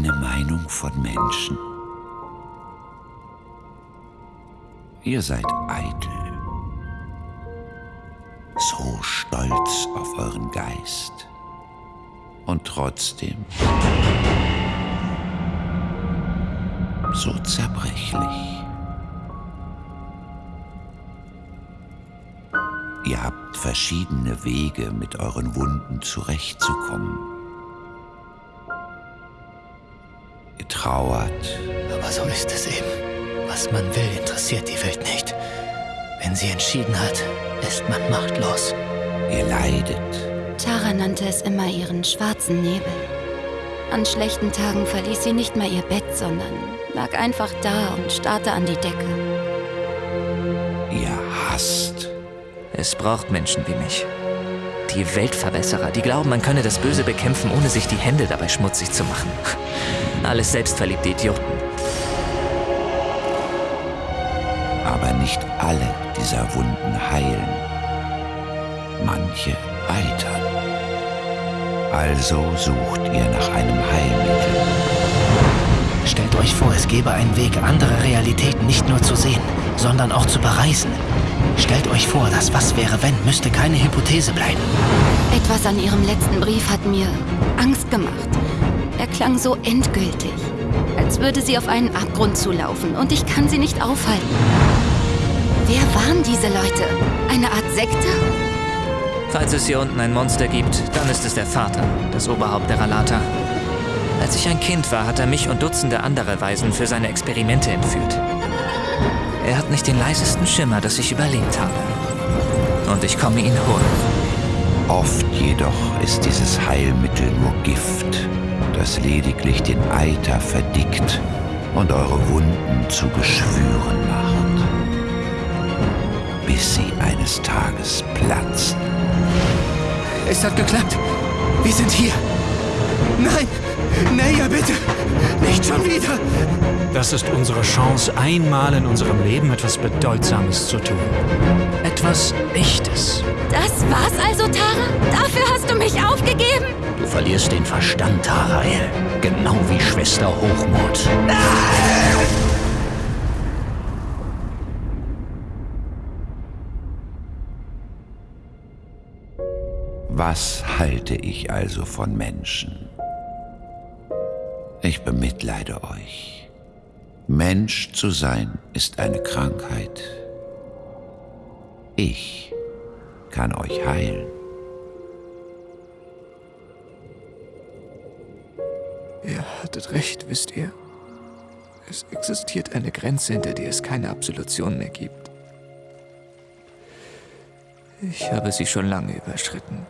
eine Meinung von Menschen. Ihr seid eitel, so stolz auf euren Geist und trotzdem so zerbrechlich. Ihr habt verschiedene Wege, mit euren Wunden zurechtzukommen. Trauert. Aber so ist es eben. Was man will, interessiert die Welt nicht. Wenn sie entschieden hat, ist man machtlos. Ihr leidet. Tara nannte es immer ihren schwarzen Nebel. An schlechten Tagen verließ sie nicht mal ihr Bett, sondern lag einfach da und starrte an die Decke. Ihr hasst. Es braucht Menschen wie mich. Die Weltverbesserer, die glauben, man könne das Böse bekämpfen, ohne sich die Hände dabei schmutzig zu machen. Alles selbstverliebte Idioten. Aber nicht alle dieser Wunden heilen. Manche eitern. Also sucht ihr nach einem Heilmittel. Stellt euch vor, es gäbe einen Weg, andere Realitäten nicht nur zu sehen, sondern auch zu bereisen. Stellt euch vor, das Was wäre wenn müsste keine Hypothese bleiben. Etwas an ihrem letzten Brief hat mir Angst gemacht. Er klang so endgültig, als würde sie auf einen Abgrund zulaufen und ich kann sie nicht aufhalten. Wer waren diese Leute? Eine Art Sekte? Falls es hier unten ein Monster gibt, dann ist es der Vater, das Oberhaupt der Ralata. Als ich ein Kind war, hat er mich und Dutzende andere Waisen für seine Experimente entführt. Er hat nicht den leisesten Schimmer, dass ich überlebt habe. Und ich komme ihn holen. Oft jedoch ist dieses Heilmittel nur Gift, das lediglich den Eiter verdickt und eure Wunden zu Geschwüren macht, bis sie eines Tages platzen. Es hat geklappt. Wir sind hier. Nein! Naya, bitte! Nicht schon wieder! Das ist unsere Chance, einmal in unserem Leben etwas Bedeutsames zu tun. Etwas Echtes. Das war's also, Tara? Dafür hast du mich aufgegeben? Du verlierst den Verstand, Tarael. Genau wie Schwester Hochmut. Was halte ich also von Menschen? Ich bemitleide euch. Mensch zu sein ist eine Krankheit. Ich kann euch heilen. Ihr hattet recht, wisst ihr. Es existiert eine Grenze, hinter der es keine Absolution mehr gibt. Ich habe sie schon lange überschritten.